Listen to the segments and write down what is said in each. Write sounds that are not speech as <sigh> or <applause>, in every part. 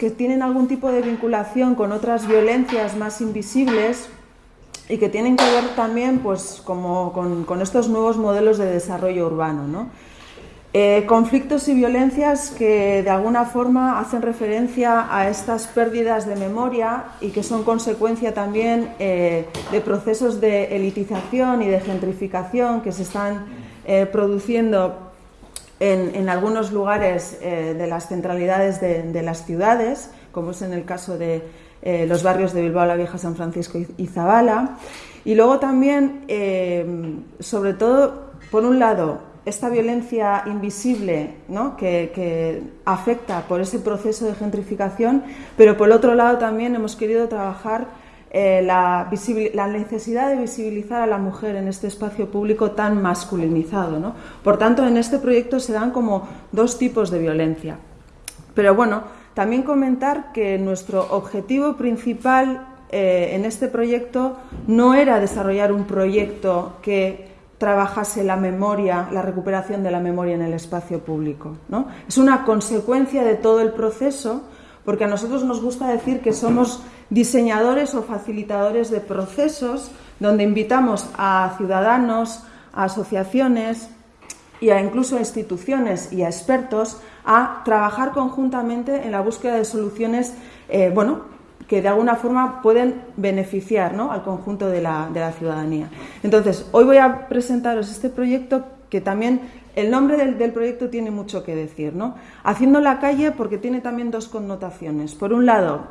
que tienen algún tipo de vinculación con otras violencias más invisibles y que tienen que ver también pues, como con, estos nuevos modelos de desarrollo urbano. ¿no? Eh, conflictos y violencias que de alguna forma hacen referencia a estas pérdidas de memoria y que son consecuencia también eh, de procesos de elitización y de gentrificación que se están eh, produciendo en, algunos lugares de las centralidades de, las ciudades, como es en el caso de los barrios de Bilbao, La Vieja, San Francisco y, Zabala. Y luego también, sobre todo, por un lado, esta violencia invisible que, afecta por ese proceso de gentrificación, pero por otro lado también hemos querido trabajar eh, la, necesidad de visibilizar a la mujer en este espacio público tan masculinizado. Por tanto, en este proyecto se dan como dos tipos de violencia. Pero bueno, también comentar que nuestro objetivo principal eh, en este proyecto no era desarrollar un proyecto que trabajase la memoria, la recuperación de la memoria en el espacio público. ¿no? Es una consecuencia de todo el proceso, porque a nosotros nos gusta decir que somos diseñadores o facilitadores de procesos donde invitamos a ciudadanos, a asociaciones y a incluso a instituciones y a expertos a trabajar conjuntamente en la búsqueda de soluciones eh, bueno, que de alguna forma pueden beneficiar al conjunto de la, ciudadanía. Entonces, hoy voy a presentaros este proyecto que también el nombre del, proyecto tiene mucho que decir. ¿no? Haciendo la calle porque tiene también dos connotaciones. Por un lado,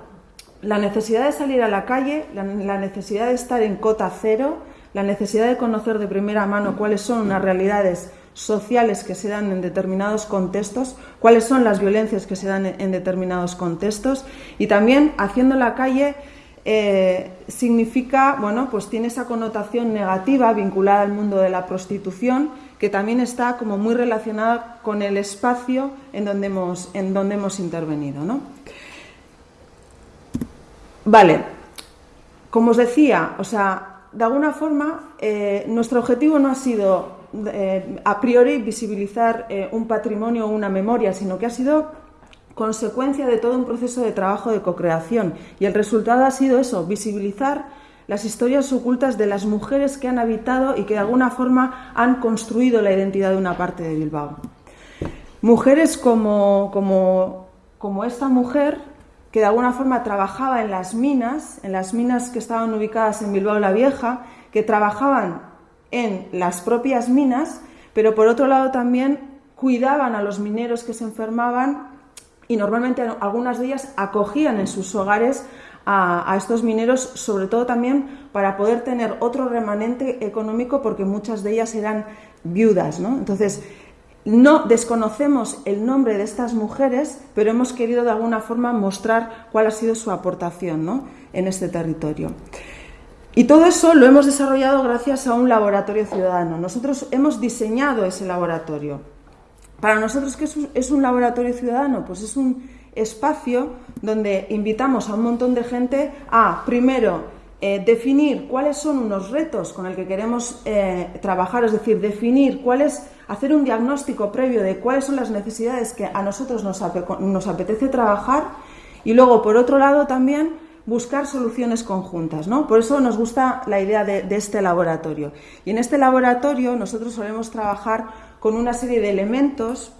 la necesidad de salir a la calle, la, necesidad de estar en cota cero, la necesidad de conocer de primera mano cuáles son unas realidades sociales que se dan en determinados contextos, cuáles son las violencias que se dan en determinados contextos y también haciendo la calle eh, significa, bueno, pues tiene esa connotación negativa vinculada al mundo de la prostitución que también está como muy relacionada con el espacio en donde hemos, intervenido, ¿no? Vale, como os decía, o sea, de alguna forma eh, nuestro objetivo no ha sido eh, a priori visibilizar eh, un patrimonio o una memoria, sino que ha sido consecuencia de todo un proceso de trabajo de cocreación. Y el resultado ha sido eso, visibilizar las historias ocultas de las mujeres que han habitado y que de alguna forma han construido la identidad de una parte de Bilbao. Mujeres como, como, como esta mujer que de alguna forma trabajaba en las minas, en las minas que estaban ubicadas en Bilbao la Vieja, que trabajaban en las propias minas, pero por otro lado también cuidaban a los mineros que se enfermaban y normalmente algunas de ellas acogían en sus hogares a, estos mineros, sobre todo también para poder tener otro remanente económico, porque muchas de ellas eran viudas. ¿no? Entonces, no desconocemos el nombre de estas mujeres, pero hemos querido de alguna forma mostrar cuál ha sido su aportación en este territorio. Y todo eso lo hemos desarrollado gracias a un laboratorio ciudadano. Nosotros hemos diseñado ese laboratorio. Para nosotros, ¿qué es un, laboratorio ciudadano? Pues es un espacio donde invitamos a un montón de gente a, primero, eh, definir cuáles son unos retos con el que queremos eh, trabajar, es decir, definir cuáles, hacer un diagnóstico previo de cuáles son las necesidades que a nosotros nos, apetece trabajar y luego, por otro lado, también buscar soluciones conjuntas. ¿no? Por eso nos gusta la idea de, este laboratorio. Y en este laboratorio nosotros solemos trabajar con una serie de elementos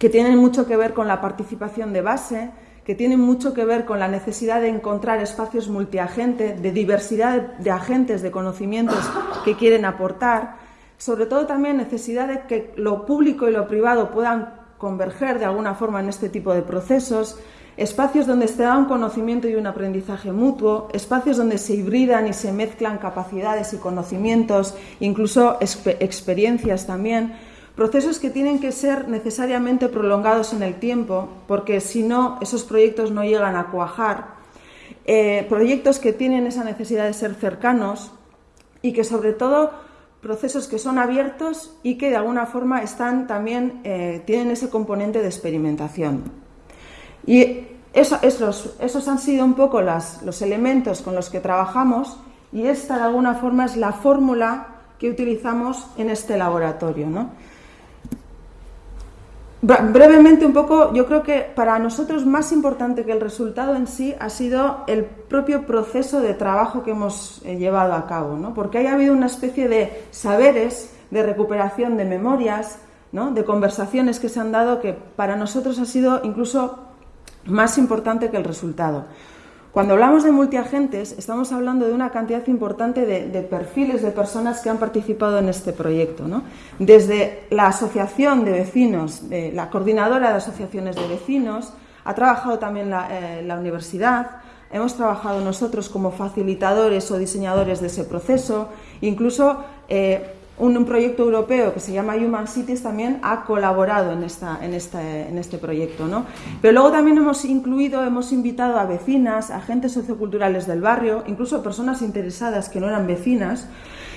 que tienen mucho que ver con la participación de base, que tienen mucho que ver con la necesidad de encontrar espacios multiagentes, de diversidad de agentes, de conocimientos que quieren aportar, sobre todo también necesidad de que lo público y lo privado puedan converger de alguna forma en este tipo de procesos, espacios donde se da un conocimiento y un aprendizaje mutuo, espacios donde se hibridan y se mezclan capacidades y conocimientos, incluso experiencias también, procesos que tienen que ser necesariamente prolongados en el tiempo, porque si no, esos proyectos no llegan a cuajar, eh, proyectos que tienen esa necesidad de ser cercanos y que sobre todo procesos que son abiertos y que de alguna forma están también eh, tienen ese componente de experimentación. Y esos, han sido un poco los elementos con los que trabajamos y esta de alguna forma es la fórmula que utilizamos en este laboratorio. Brevemente un poco, yo creo que para nosotros más importante que el resultado en sí ha sido el propio proceso de trabajo que hemos eh, llevado a cabo, ¿no? porque haya habido una especie de saberes, de recuperación de memorias, ¿no? de conversaciones que se han dado que para nosotros ha sido incluso más importante que el resultado. Cuando hablamos de multiagentes, estamos hablando de una cantidad importante de, perfiles de personas que han participado en este proyecto. Desde la asociación de vecinos, la coordinadora de asociaciones de vecinos, ha trabajado también la, eh, universidad, hemos trabajado nosotros como facilitadores o diseñadores de ese proceso, incluso eh, un, proyecto europeo que se llama Human Cities también ha colaborado en, esta, en, este, en este proyecto. ¿no? Pero luego también hemos incluido, hemos invitado a vecinas, agentes socioculturales del barrio, incluso personas interesadas que no eran vecinas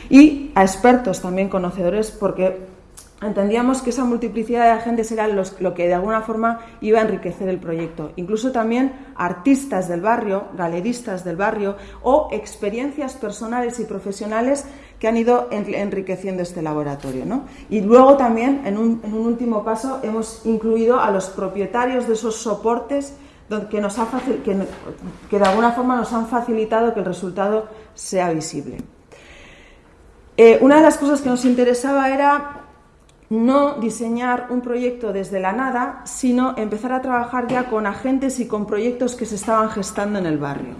y a expertos también conocedores porque entendíamos que esa multiplicidad de agentes era lo que de alguna forma iba a enriquecer el proyecto. Incluso también artistas del barrio, galeristas del barrio o experiencias personales y profesionales que han ido enriqueciendo este laboratorio. Y luego también, en un, último paso, hemos incluido a los propietarios de esos soportes que, nos ha que, de alguna forma nos han facilitado que el resultado sea visible. Eh, una de las cosas que nos interesaba era no diseñar un proyecto desde la nada, sino empezar a trabajar ya con agentes y con proyectos que se estaban gestando en el barrio.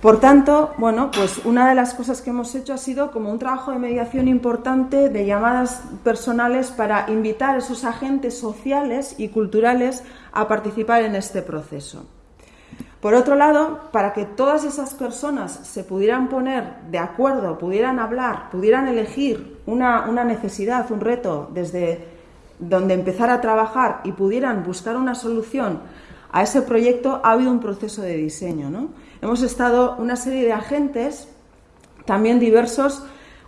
Por tanto, bueno, pues una de las cosas que hemos hecho ha sido como un trabajo de mediación importante de llamadas personales para invitar a esos agentes sociales y culturales a participar en este proceso. Por otro lado, para que todas esas personas se pudieran poner de acuerdo, pudieran hablar, pudieran elegir una, necesidad, un reto desde donde empezar a trabajar y pudieran buscar una solución a ese proyecto, ha habido un proceso de diseño. ¿no? Hemos estado una serie de agentes, también diversos,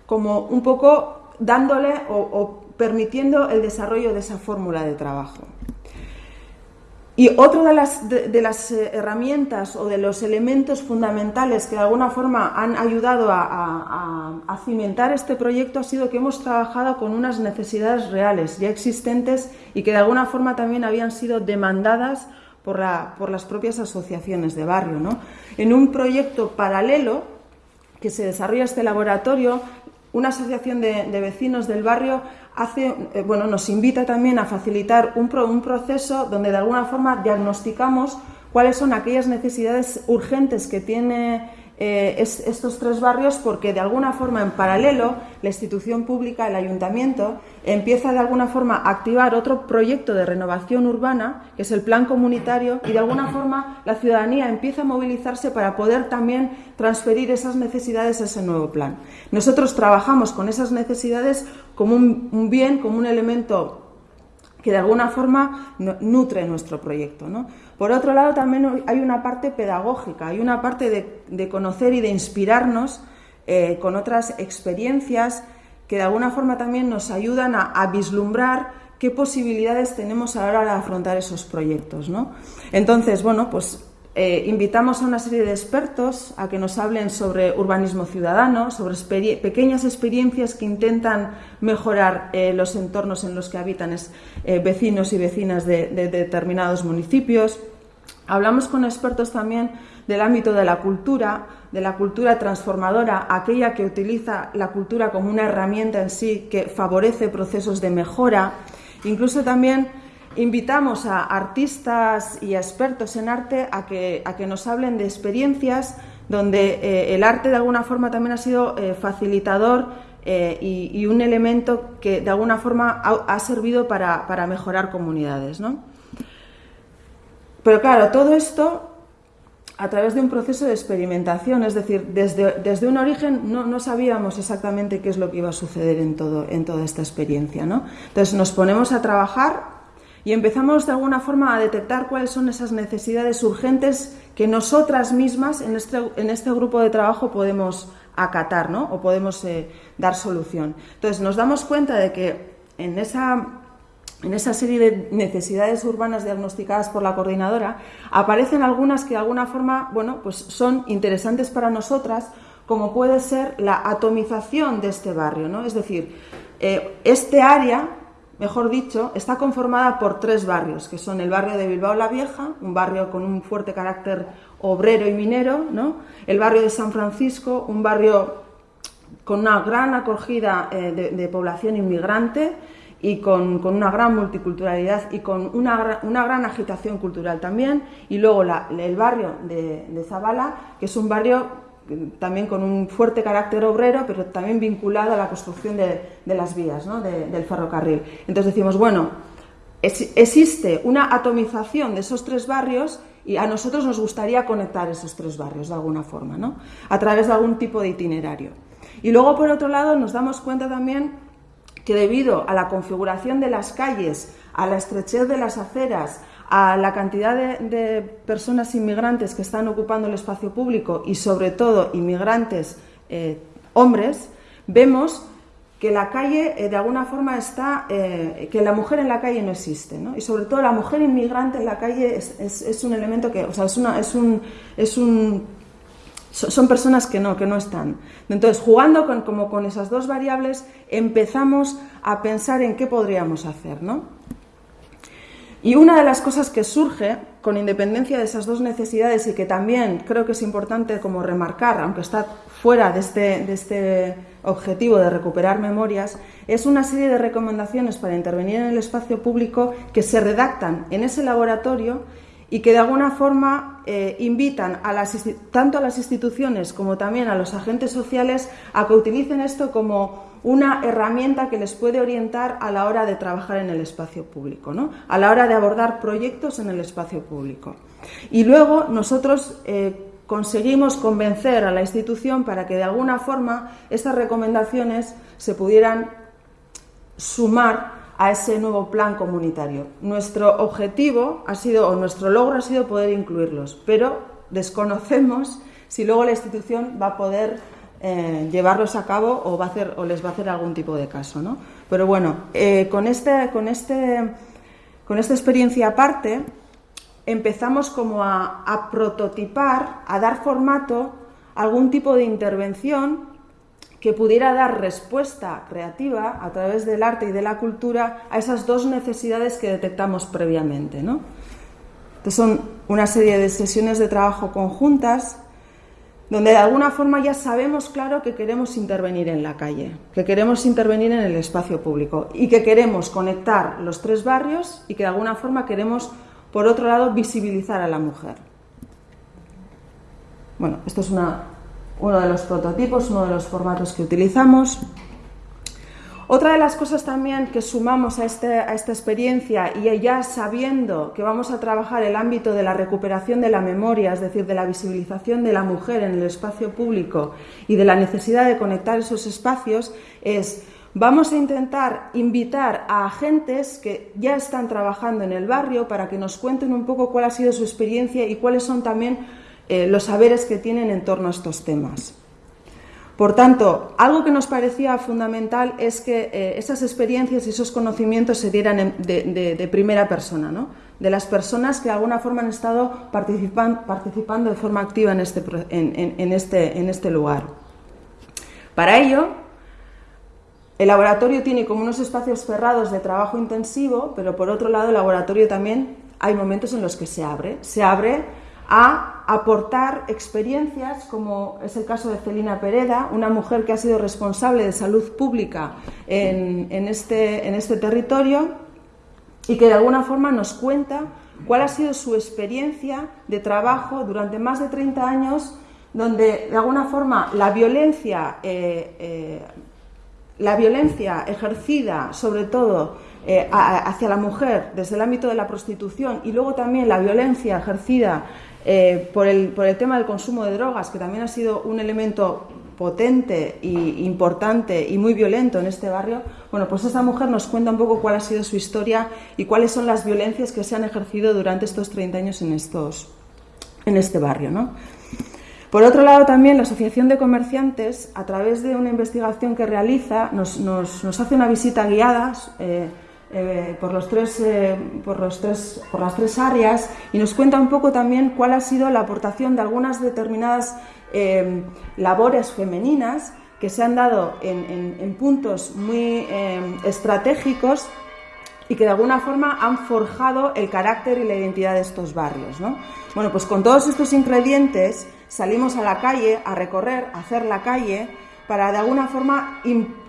como un poco dándole o permitiendo el desarrollo de esa fórmula de trabajo. Y otra de las, de, las, eh, herramientas o de los elementos fundamentales que de alguna forma han ayudado a, cimentar este proyecto ha sido que hemos trabajado con unas necesidades reales ya existentes y que de alguna forma también habían sido demandadas por, la, por las propias asociaciones de barrio. ¿no? En un proyecto paralelo que se desarrolla este laboratorio, una asociación de, vecinos del barrio hace, eh, bueno, nos invita también a facilitar un proceso donde de alguna forma diagnosticamos cuáles son aquellas necesidades urgentes que tiene eh, estos tres barrios porque de alguna forma en paralelo la institución pública, el ayuntamiento, empieza de alguna forma a activar otro proyecto de renovación urbana, que es el plan comunitario, y de alguna forma la ciudadanía empieza a movilizarse para poder también transferir esas necesidades a ese nuevo plan. Nosotros trabajamos con esas necesidades como un, bien, como un elemento que de alguna forma nutre nuestro proyecto. ¿no? Por otro lado, también hay una parte pedagógica, hay una parte de, conocer y de inspirarnos eh, con otras experiencias que de alguna forma también nos ayudan a, vislumbrar qué posibilidades tenemos a la hora de afrontar esos proyectos. ¿no? Entonces, bueno, pues eh, invitamos a una serie de expertos a que nos hablen sobre urbanismo ciudadano, sobre pequeñas experiencias que intentan mejorar eh, los entornos en los que habitan eh, vecinos y vecinas de, determinados municipios. Hablamos con expertos también del ámbito de la cultura, de la cultura transformadora, aquella que utiliza la cultura como una herramienta en sí que favorece procesos de mejora, incluso también invitamos a artistas y expertos en arte a que, a que nos hablen de experiencias donde eh, el arte de alguna forma también ha sido eh, facilitador eh, y, un elemento que de alguna forma ha, servido para, mejorar comunidades. ¿no? Pero claro, todo esto a través de un proceso de experimentación, es decir, desde, desde un origen no, no, sabíamos exactamente qué es lo que iba a suceder en, todo, en toda esta experiencia. ¿no? Entonces nos ponemos a trabajar y empezamos de alguna forma a detectar cuáles son esas necesidades urgentes que nosotras mismas en este, en este grupo de trabajo podemos acatar ¿no? o podemos eh, dar solución. Entonces nos damos cuenta de que en esa, en esa serie de necesidades urbanas diagnosticadas por la coordinadora aparecen algunas que de alguna forma bueno, pues son interesantes para nosotras como puede ser la atomización de este barrio, ¿no? Es decir, eh, este área mejor dicho, está conformada por tres barrios, que son el barrio de Bilbao la Vieja, un barrio con un fuerte carácter obrero y minero, ¿no? el barrio de San Francisco, un barrio con una gran acogida eh, de, población inmigrante y con, una gran multiculturalidad y con una, gran agitación cultural también, y luego el barrio de, de Zabala, que es un barrio también con un fuerte carácter obrero, pero también vinculado a la construcción de, las vías, del ferrocarril. Entonces decimos, bueno, existe una atomización de esos tres barrios y a nosotros nos gustaría conectar esos tres barrios de alguna forma, ¿no? a través de algún tipo de itinerario. Y luego, por otro lado, nos damos cuenta también que debido a la configuración de las calles, a la estrechez de las aceras, a la cantidad de, personas inmigrantes que están ocupando el espacio público y sobre todo inmigrantes eh, hombres, vemos que la calle eh, de alguna forma está, eh, que la mujer en la calle no existe, ¿no? Y sobre todo la mujer inmigrante en la calle es, un elemento que, o sea, es, una, es un, es un, son personas que no, que no están. Entonces, jugando con, como con esas dos variables, empezamos a pensar en qué podríamos hacer, ¿no? Y una de las cosas que surge, con independencia de esas dos necesidades y que también creo que es importante como remarcar, aunque está fuera de este, de este objetivo de recuperar memorias, es una serie de recomendaciones para intervenir en el espacio público que se redactan en ese laboratorio y que de alguna forma eh, invitan a las, tanto a las instituciones como también a los agentes sociales a que utilicen esto como una herramienta que les puede orientar a la hora de trabajar en el espacio público, ¿no? a la hora de abordar proyectos en el espacio público. Y luego nosotros eh, conseguimos convencer a la institución para que de alguna forma estas recomendaciones se pudieran sumar a ese nuevo plan comunitario. Nuestro objetivo ha sido, o nuestro logro ha sido poder incluirlos, pero desconocemos si luego la institución va a poder eh, llevarlos a cabo o, va a hacer, o les va a hacer algún tipo de caso. ¿no? Pero bueno, eh, con, este, este, con esta experiencia aparte, empezamos como a, a prototipar, a dar formato a algún tipo de intervención que pudiera dar respuesta creativa a través del arte y de la cultura a esas dos necesidades que detectamos previamente. ¿no? Entonces son una serie de sesiones de trabajo conjuntas donde de alguna forma ya sabemos claro que queremos intervenir en la calle, que queremos intervenir en el espacio público y que queremos conectar los tres barrios y que de alguna forma queremos, por otro lado, visibilizar a la mujer. Bueno, esto es una uno de los prototipos, uno de los formatos que utilizamos. Otra de las cosas también que sumamos a, este, a, esta experiencia y ya sabiendo que vamos a trabajar el ámbito de la recuperación de la memoria, es decir, de la visibilización de la mujer en el espacio público y de la necesidad de conectar esos espacios, es vamos a intentar invitar a agentes que ya están trabajando en el barrio para que nos cuenten un poco cuál ha sido su experiencia y cuáles son también eh, los saberes que tienen en torno a estos temas. Por tanto, algo que nos parecía fundamental es que eh, esas experiencias y esos conocimientos se dieran de, primera persona, ¿no? de las personas que de alguna forma han estado participando de forma activa este, en, este, en este lugar. Para ello, el laboratorio tiene como unos espacios cerrados de trabajo intensivo, pero por otro lado el laboratorio también hay momentos en los que se abre. Se abre a aportar experiencias, como es el caso de Celina Pereda, una mujer que ha sido responsable de salud pública en, este, en este territorio y que de alguna forma nos cuenta cuál ha sido su experiencia de trabajo durante más de 30 años, donde de alguna forma la violencia, eh, eh, la violencia ejercida sobre todo eh, hacia la mujer desde el ámbito de la prostitución y luego también la violencia ejercida eh, por, el, por, el, tema del consumo de drogas, que también ha sido un elemento potente e importante y muy violento en este barrio, bueno, pues esta mujer nos cuenta un poco cuál ha sido su historia y cuáles son las violencias que se han ejercido durante estos 30 años en, estos, en este barrio. ¿no? Por otro lado, también la Asociación de Comerciantes, a través de una investigación que realiza, nos, nos, nos hace una visita guiada. Eh, eh, por, los tres, eh, por, los tres, por las tres áreas y nos cuenta un poco también cuál ha sido la aportación de algunas determinadas eh, labores femeninas que se han dado en, puntos muy estratégicos y que de alguna forma han forjado el carácter y la identidad de estos barrios. ¿no? Bueno, pues con todos estos ingredientes salimos a la calle a recorrer, a hacer la calle, para de alguna forma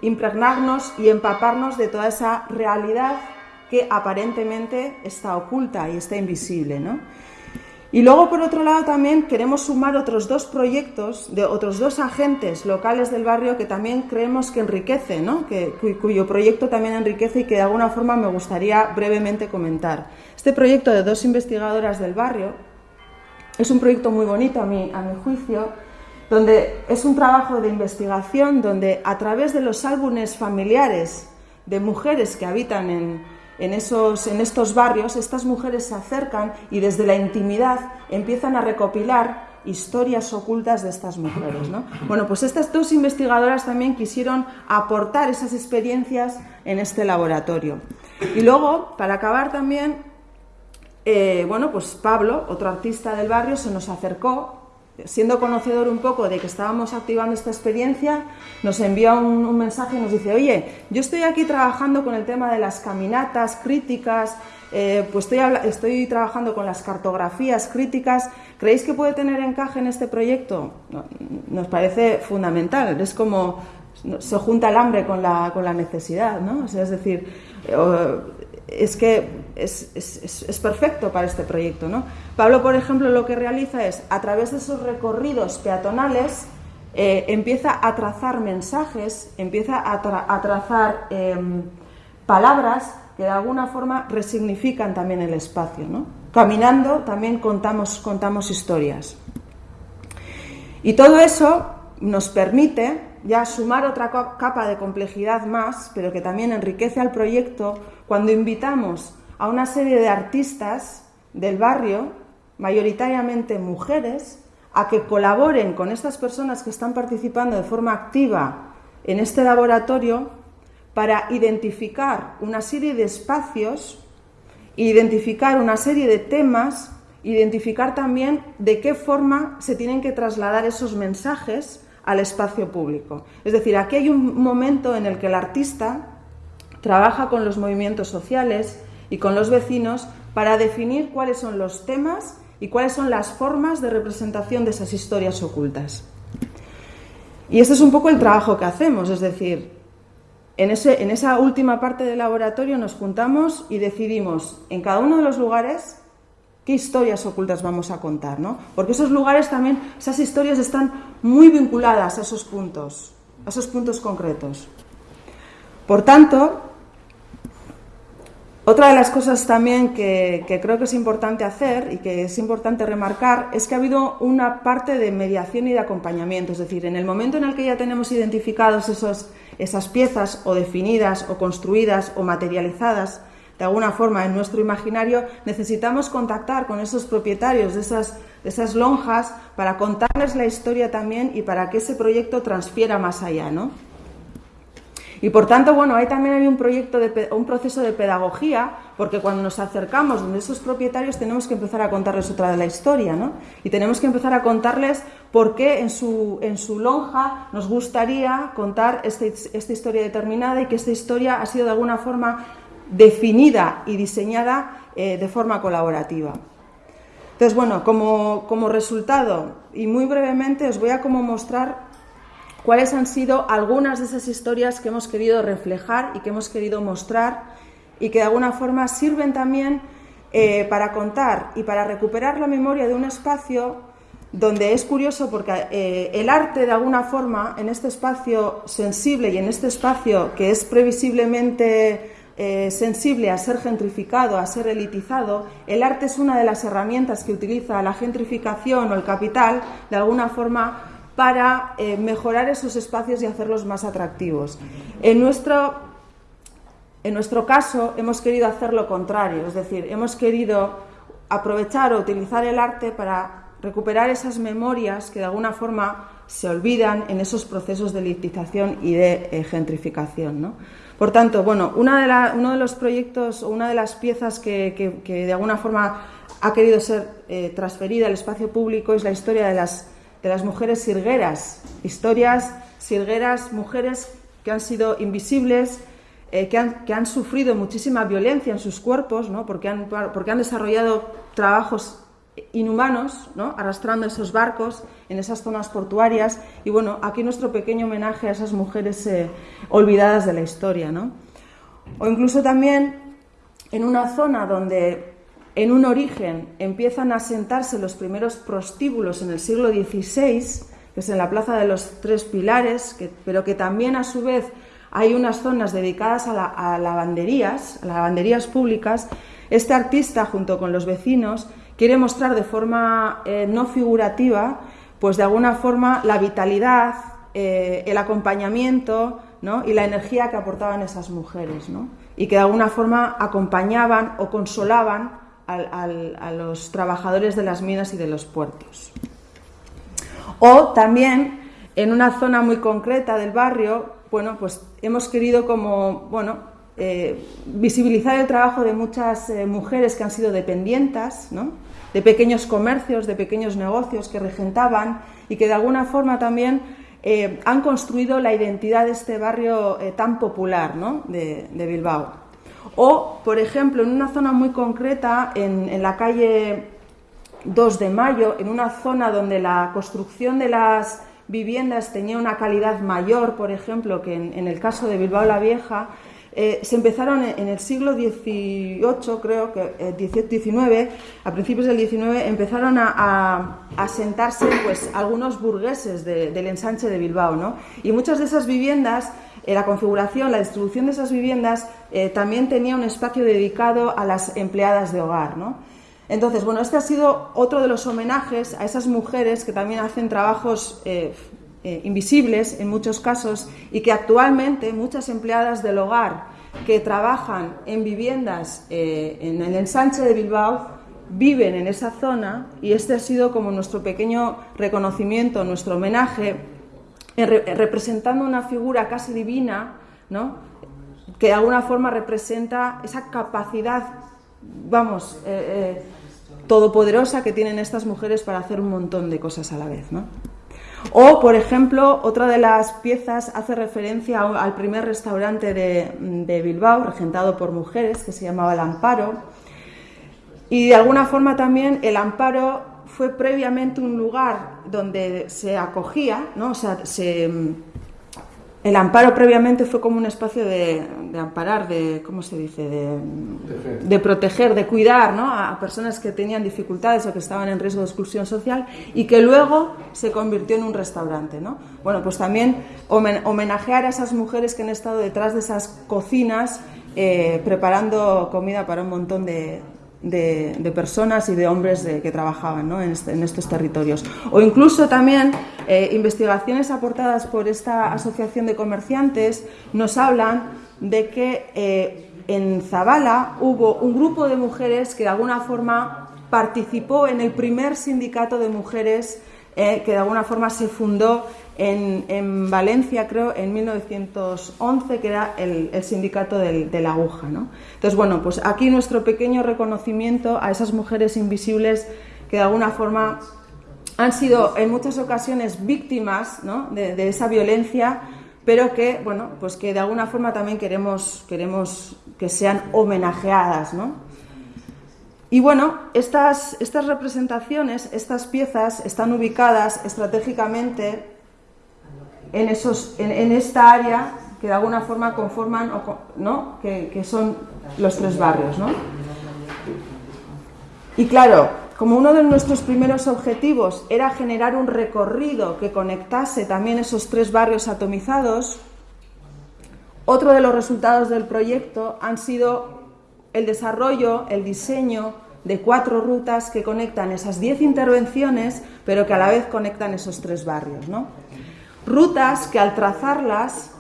impregnarnos y empaparnos de toda esa realidad que aparentemente está oculta y está invisible. ¿no? Y luego, por otro lado, también queremos sumar otros dos proyectos de otros dos agentes locales del barrio que también creemos que enriquece, ¿no? que, cuyo proyecto también enriquece y que de alguna forma me gustaría brevemente comentar. Este proyecto de dos investigadoras del barrio es un proyecto muy bonito a mi, a mi juicio, donde es un trabajo de investigación donde a través de los álbumes familiares de mujeres que habitan en, en, esos, en estos barrios, estas mujeres se acercan y desde la intimidad empiezan a recopilar historias ocultas de estas mujeres. ¿no? Bueno, pues estas dos investigadoras también quisieron aportar esas experiencias en este laboratorio. Y luego, para acabar también, eh, bueno, pues Pablo, otro artista del barrio, se nos acercó siendo conocedor un poco de que estábamos activando esta experiencia, nos envía un, mensaje y nos dice, oye, yo estoy aquí trabajando con el tema de las caminatas críticas, eh, pues estoy, estoy, trabajando con las cartografías críticas, ¿creéis que puede tener encaje en este proyecto? nos parece fundamental, es como se junta el hambre con la, con la necesidad, ¿no? es decir, eh, es que es, perfecto para este proyecto. ¿no? Pablo, por ejemplo, lo que realiza es, a través de esos recorridos peatonales, eh, empieza a trazar mensajes, empieza a, trazar em, palabras que de alguna forma resignifican también el espacio. ¿no? Caminando también contamos, contamos historias. Y todo eso nos permite ya sumar otra capa de complejidad más, pero que también enriquece al proyecto, cuando invitamos a una serie de artistas del barrio, mayoritariamente mujeres, a que colaboren con estas personas que están participando de forma activa en este laboratorio para identificar una serie de espacios, identificar una serie de temas, identificar también de qué forma se tienen que trasladar esos mensajes al espacio público. Es decir, aquí hay un momento en el que el artista trabaja con los movimientos sociales y con los vecinos para definir cuáles son los temas y cuáles son las formas de representación de esas historias ocultas. Y este es un poco el trabajo que hacemos, es decir, en, ese, en esa última parte del laboratorio nos juntamos y decidimos en cada uno de los lugares qué historias ocultas vamos a contar, ¿no? Porque esos lugares también, esas historias están muy vinculadas a esos puntos, a esos puntos concretos. Por tanto, otra de las cosas también que, creo que es importante hacer y que es importante remarcar es que ha habido una parte de mediación y de acompañamiento. Es decir, en el momento en el que ya tenemos identificados esos, esas piezas o definidas o construidas o materializadas, de alguna forma en nuestro imaginario, necesitamos contactar con esos propietarios de esas, esas lonjas para contarles la historia también y para que ese proyecto transfiera más allá, ¿no? Y por tanto, bueno, ahí también hay un proyecto de, un proceso de pedagogía, porque cuando nos acercamos donde esos propietarios tenemos que empezar a contarles otra de la historia, ¿no? Y tenemos que empezar a contarles por qué en su, en su lonja nos gustaría contar este, esta historia determinada y que esta historia ha sido de alguna forma definida y diseñada eh, de forma colaborativa. Entonces, bueno, como, como, resultado, y muy brevemente os voy a como mostrar cuáles han sido algunas de esas historias que hemos querido reflejar y que hemos querido mostrar y que de alguna forma sirven también eh, para contar y para recuperar la memoria de un espacio donde es curioso porque eh, el arte de alguna forma en este espacio sensible y en este espacio que es previsiblemente eh, sensible a ser gentrificado, a ser elitizado, el arte es una de las herramientas que utiliza la gentrificación o el capital de alguna forma para eh, mejorar esos espacios y hacerlos más atractivos. En nuestro, en nuestro caso hemos querido hacer lo contrario, es decir, hemos querido aprovechar o utilizar el arte para recuperar esas memorias que de alguna forma se olvidan en esos procesos de elitización y de eh, gentrificación. ¿no? Por tanto, bueno, uno de los proyectos o una de las piezas que, de alguna forma ha querido ser eh, transferida al espacio público es la historia de las, mujeres sirgueras, historias sirgueras, mujeres que han sido invisibles, eh, que, han, sufrido muchísima violencia en sus cuerpos, ¿no? porque han desarrollado trabajos inhumanos, ¿no? arrastrando esos barcos en esas zonas portuarias. Y bueno, aquí nuestro pequeño homenaje a esas mujeres eh, olvidadas de la historia. ¿no? O incluso también en una zona donde en un origen empiezan a sentarse los primeros prostíbulos en el siglo XVI, que es en la Plaza de los Tres Pilares, pero que también a su vez hay unas zonas dedicadas a, lavanderías, a lavanderías públicas. Este artista, junto con los vecinos, quiere mostrar de forma eh, no figurativa, pues de alguna forma, la vitalidad, eh, el acompañamiento y la energía que aportaban esas mujeres, y que de alguna forma acompañaban o consolaban a los trabajadores de las minas y de los puertos. O también en una zona muy concreta del barrio, bueno, pues hemos querido como, bueno, eh, visibilizar el trabajo de muchas mujeres que han sido dependientes, ¿no? De pequeños comercios, de pequeños negocios que regentaban y que de alguna forma también eh, han construido la identidad de este barrio tan popular ¿no? de, Bilbao. O, por ejemplo, en una zona muy concreta, en la calle 2 de Mayo, en una zona donde la construcción de las viviendas tenía una calidad mayor, por ejemplo, que en, el caso de Bilbao la Vieja, eh, se empezaron en, el siglo XVIII, creo que eh, a principios del XIX, empezaron a, a, sentarse pues, algunos burgueses del ensanche de Bilbao. ¿no? Y muchas de esas viviendas, eh, la configuración, la distribución de esas viviendas, también tenía un espacio dedicado a las empleadas de hogar. ¿no? Entonces, bueno, este ha sido otro de los homenajes a esas mujeres que también hacen trabajos eh, eh, invisibles en muchos casos y que actualmente muchas empleadas del hogar que trabajan en viviendas eh, en el ensanche de Bilbao viven en esa zona y este ha sido como nuestro pequeño reconocimiento, nuestro homenaje, representando una figura casi divina, ¿no? que de alguna forma representa esa capacidad, vamos, todopoderosa que tienen estas mujeres para hacer un montón de cosas a la vez. ¿no? O, por ejemplo, otra de las piezas hace referencia al primer restaurante de, Bilbao, regentado por mujeres, que se llamaba El Amparo. Y de alguna forma también el Amparo fue previamente un lugar donde se acogía, ¿no? o sea, se, el amparo previamente fue como un espacio de, amparar, de, ¿cómo se dice?, de, proteger, de cuidar ¿no? a personas que tenían dificultades o que estaban en riesgo de exclusión social y que luego se convirtió en un restaurante. ¿no? Bueno, pues también homenajear a esas mujeres que han estado detrás de esas cocinas eh, preparando comida para un montón de, de, personas y de hombres que trabajaban este, en, estos territorios. O incluso también eh, investigaciones aportadas por esta asociación de comerciantes nos hablan de que eh, en Zabala hubo un grupo de mujeres que de alguna forma participó en el primer sindicato de mujeres eh, que de alguna forma se fundó en, Valencia, creo, en 1911, que era el, sindicato de la aguja. ¿no? Entonces, bueno, pues aquí nuestro pequeño reconocimiento a esas mujeres invisibles que de alguna forma han sido en muchas ocasiones víctimas de, esa violencia, pero que, bueno, pues que de alguna forma también queremos, queremos que sean homenajeadas, ¿no? Y bueno, estas, estas representaciones, estas piezas están ubicadas estratégicamente en, esos, en, esta área que de alguna forma conforman, ¿no? que, son los tres barrios. ¿no? Y claro, como uno de nuestros primeros objetivos era generar un recorrido que conectase también esos tres barrios atomizados, otro de los resultados del proyecto han sido el desarrollo, el diseño de cuatro rutas que conectan esas diez intervenciones, pero que a la vez conectan esos tres barrios. ¿no? Rutas que al trazarlas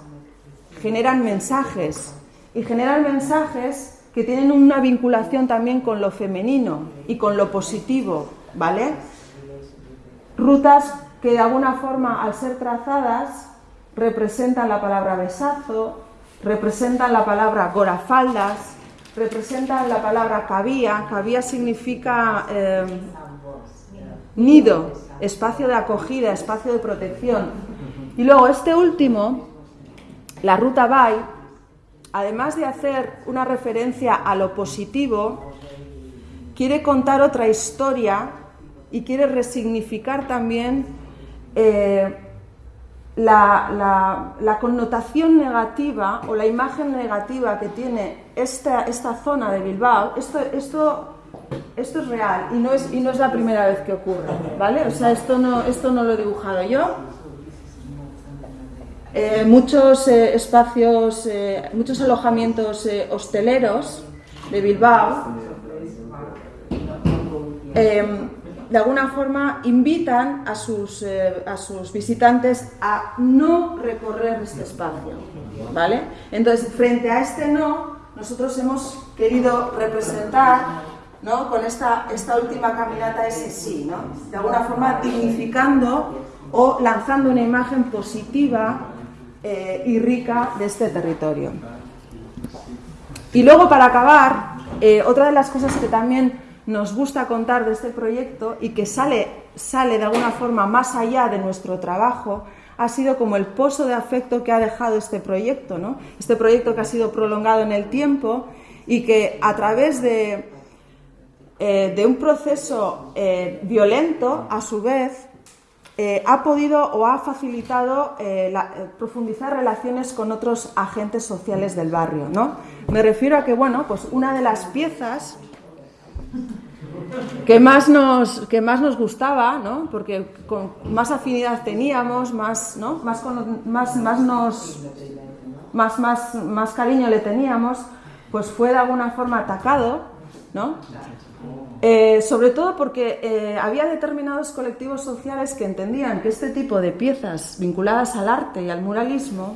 generan mensajes y generan mensajes que tienen una vinculación también con lo femenino y con lo positivo, ¿vale? Rutas que de alguna forma al ser trazadas representan la palabra besazo, representan la palabra gorafaldas, representan la palabra cabía. Cabía significa eh, nido, espacio de acogida, espacio de protección. Y luego este último, la ruta Bay, además de hacer una referencia a lo positivo, quiere contar otra historia y quiere resignificar también eh, la, connotación negativa o la imagen negativa que tiene esta, esta zona de Bilbao. Esto, esto, esto es real y no es, y no es la primera vez que ocurre, ¿vale? O sea, esto no, esto no lo he dibujado yo. Eh, muchos eh, espacios, muchos alojamientos hosteleros de Bilbao de alguna forma invitan a sus, eh, a sus visitantes a no recorrer este espacio. ¿vale? Entonces, frente a este no, nosotros hemos querido representar ¿no? con esta, esta última caminata ese sí, ¿no? de alguna forma dignificando o lanzando una imagen positiva eh, y rica de este territorio. Y luego, para acabar, eh, otra de las cosas que también nos gusta contar de este proyecto y que sale, sale de alguna forma más allá de nuestro trabajo, ha sido como el pozo de afecto que ha dejado este proyecto, ¿no? Este proyecto que ha sido prolongado en el tiempo y que a través de, eh, de un proceso eh, violento, a su vez, eh, ha podido o ha facilitado profundizar relaciones con otros agentes sociales del barrio, ¿no? Me refiero a que, bueno, pues una de las piezas que más nos, que más nos gustaba, ¿no? porque con más afinidad teníamos, más, ¿no? más, nos, más, más, más cariño le teníamos, pues fue de alguna forma atacado, ¿no? Eh, sobre todo porque eh, había determinados colectivos sociales que entendían que este tipo de piezas vinculadas al arte y al muralismo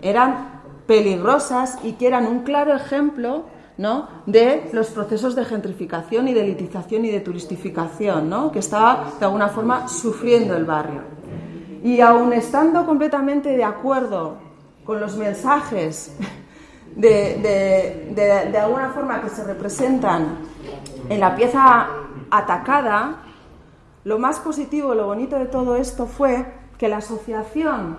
eran peligrosas y que eran un claro ejemplo ¿no? de los procesos de gentrificación y de elitización y de turistificación ¿no? que estaba de alguna forma sufriendo el barrio. Y aun estando completamente de acuerdo con los mensajes de, de, alguna forma que se representan en la pieza atacada, lo más positivo, lo bonito de todo esto fue que la asociación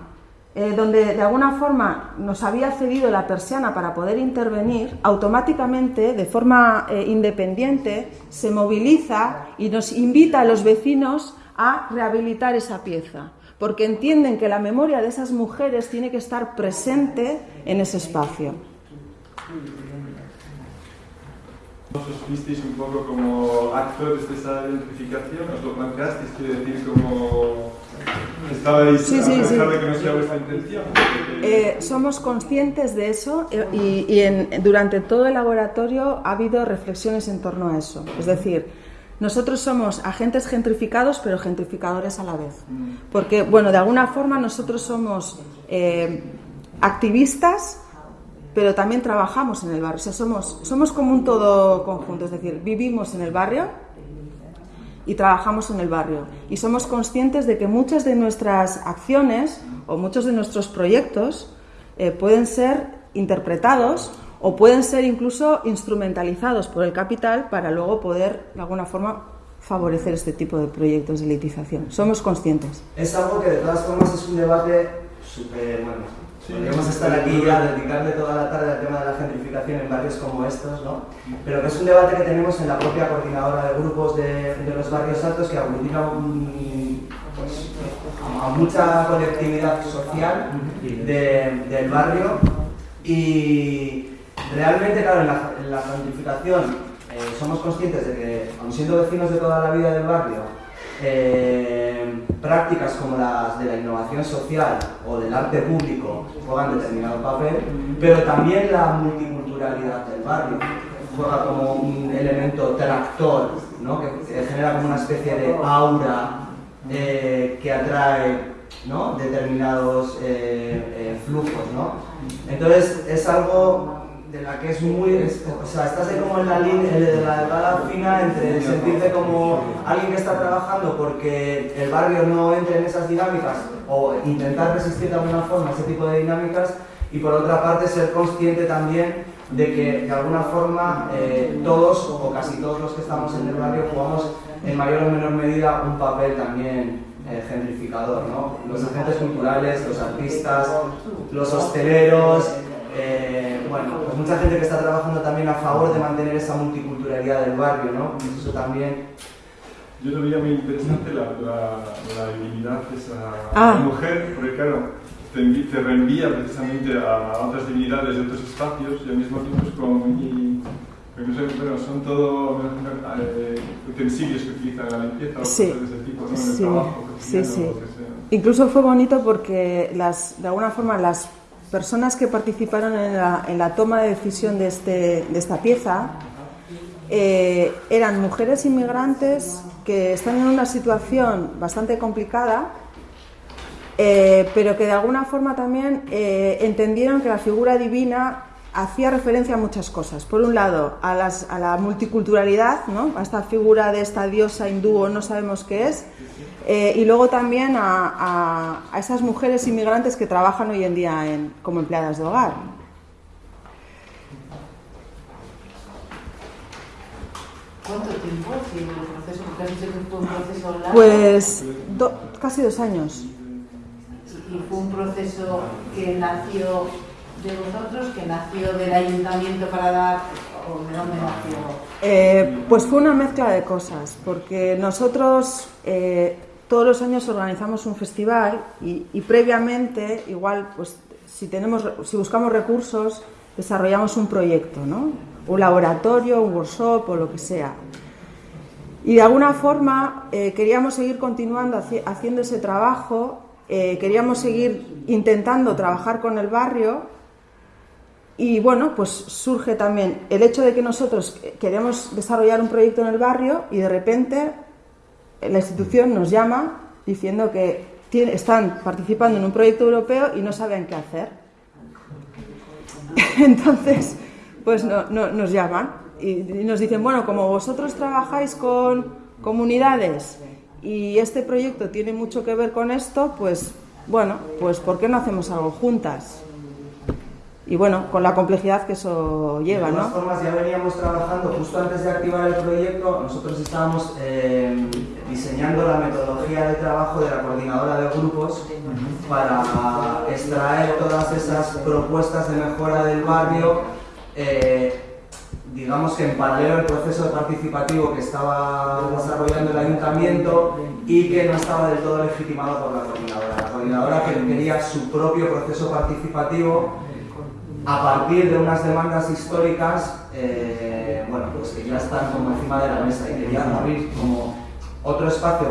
eh, donde de alguna forma nos había cedido la persiana para poder intervenir, automáticamente, de forma eh, independiente, se moviliza y nos invita a los vecinos a rehabilitar esa pieza, porque entienden que la memoria de esas mujeres tiene que estar presente en ese espacio. Vosotros visteis un poco como actores de esa identificación, os lo planteasteis, quiero decir, como estabais sí, sí, sí. de que no sea vuestra intención. Eh, somos conscientes de eso eh, y, y en, durante todo el laboratorio ha habido reflexiones en torno a eso. Es decir, nosotros somos agentes gentrificados, pero gentrificadores a la vez. Mm. Porque, bueno, de alguna forma nosotros somos eh, activistas pero también trabajamos en el barrio. O sea, somos, somos como un todo conjunto, es decir, vivimos en el barrio y trabajamos en el barrio. Y somos conscientes de que muchas de nuestras acciones o muchos de nuestros proyectos eh, pueden ser interpretados o pueden ser incluso instrumentalizados por el capital para luego poder, de alguna forma, favorecer este tipo de proyectos de elitización. Somos conscientes. Es algo que de todas formas es un debate súper bueno Podríamos estar aquí ya, dedicarle toda la tarde al tema de la gentrificación en barrios como estos, ¿no? Pero que es un debate que tenemos en la propia coordinadora de grupos de, los barrios altos que aglutina a mucha colectividad social del barrio y realmente, claro, en la, gentrificación eh, somos conscientes de que, aun siendo vecinos de toda la vida del barrio, eh, prácticas como las de la innovación social o del arte público juegan determinado papel, pero también la multiculturalidad del barrio juega como un elemento tractor, ¿no? que genera como una especie de aura eh, que atrae ¿no? determinados eh, flujos. ¿no? Entonces es algo de la que es muy, o sea, estás ahí como en la línea, de la bala fina entre sentirte como alguien que está trabajando porque el barrio no entre en esas dinámicas o intentar resistir de alguna forma ese tipo de dinámicas y por otra parte ser consciente también de que de alguna forma eh, todos o casi todos los que estamos en el barrio jugamos en mayor o menor medida un papel también eh, gentrificador, ¿no? Los agentes culturales, los artistas, los hosteleros, bueno, mucha gente que está trabajando también a favor de mantener esa multiculturalidad del barrio, ¿no? Eso también... Yo lo veía muy interesante la, la, la divinidad de esa ah. mujer, porque claro, te, te, reenvía precisamente a otras divinidades de otros espacios y al mismo tiempo es como muy... Bueno, son todo eh, utensilios que utilizan la limpieza o sí. cosas de ese tipo, ¿no? En el trabajo, sí, sí. Incluso fue bonito porque las, de alguna forma las personas que participaron en la, toma de decisión de, este, de esta pieza eh, eran mujeres inmigrantes que están en una situación bastante complicada, eh, pero que de alguna forma también eh, entendieron que la figura divina hacía referencia a muchas cosas. Por un lado, a, las, a la multiculturalidad, ¿no? a esta figura de esta diosa hindú, no sabemos qué es, eh, y luego también a, a, esas mujeres inmigrantes que trabajan hoy en día en, como empleadas de hogar. ¿Cuánto tiempo el proceso? Porque has dicho que fue un proceso largo. Pues do, casi dos años. ¿Y fue un proceso que nació de vosotros, que nació del ayuntamiento para dar o de dónde nació? Eh, pues fue una mezcla de cosas, porque nosotros eh, todos los años organizamos un festival y, previamente, igual, pues si, tenemos, si buscamos recursos, desarrollamos un proyecto, ¿no? un laboratorio, un workshop o lo que sea. Y de alguna forma eh, queríamos seguir continuando haci haciendo ese trabajo, eh, queríamos seguir intentando trabajar con el barrio y bueno, pues surge también el hecho de que nosotros queremos desarrollar un proyecto en el barrio y de repente la institución nos llama diciendo que tiene, están participando en un proyecto europeo y no saben qué hacer. <laughs> Entonces, pues no, no, nos llaman y, y nos dicen, bueno, como vosotros trabajáis con comunidades y este proyecto tiene mucho que ver con esto, pues bueno, pues ¿por qué no hacemos algo juntas? Y bueno, con la complejidad que eso lleva. De todas ¿no? formas, ya veníamos trabajando, justo antes de activar el proyecto, nosotros estábamos eh, diseñando la metodología de trabajo de la coordinadora de grupos para extraer todas esas propuestas de mejora del barrio, eh, digamos que en paralelo al proceso participativo que estaba desarrollando el ayuntamiento y que no estaba del todo legitimado por la coordinadora. La coordinadora que quería su propio proceso participativo a partir de unas demandas históricas eh, bueno, pues que ya están como encima de la mesa y querían abrir como otro espacio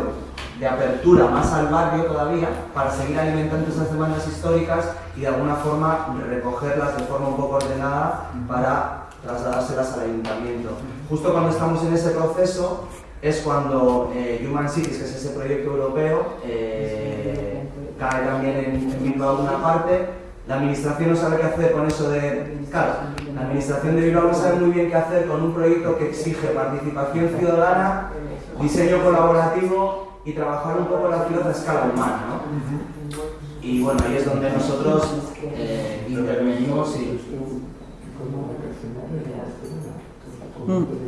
de apertura más al barrio todavía para seguir alimentando esas demandas históricas y de alguna forma recogerlas de forma un poco ordenada para trasladárselas al ayuntamiento. Justo cuando estamos en ese proceso es cuando eh, Human Cities, que es ese proyecto europeo, eh, cae también en, en Bilbao parte la administración no sabe qué hacer con eso de... Claro, la administración de Bilbao no sabe muy bien qué hacer con un proyecto que exige participación ciudadana, diseño colaborativo y trabajar un poco la ciudad a escala humana, ¿no? Y bueno, ahí es donde nosotros eh, intervenimos y... Mm.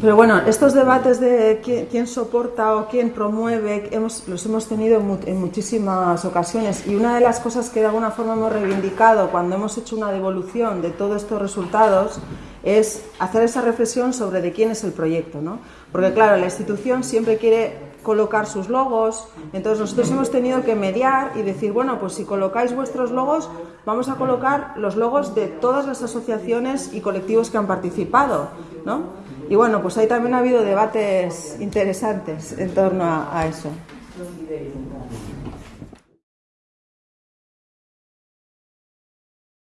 Pero bueno, estos debates de quién, soporta o quién promueve hemos, los hemos tenido en, muchísimas ocasiones y una de las cosas que de alguna forma hemos reivindicado cuando hemos hecho una devolución de todos estos resultados es hacer esa reflexión sobre de quién es el proyecto, ¿no? Porque claro, la institución siempre quiere colocar sus logos, entonces nosotros hemos tenido que mediar y decir, bueno, pues si colocáis vuestros logos, vamos a colocar los logos de todas las asociaciones y colectivos que han participado, ¿no? Y bueno, pues ahí también ha habido debates interesantes en torno a, eso.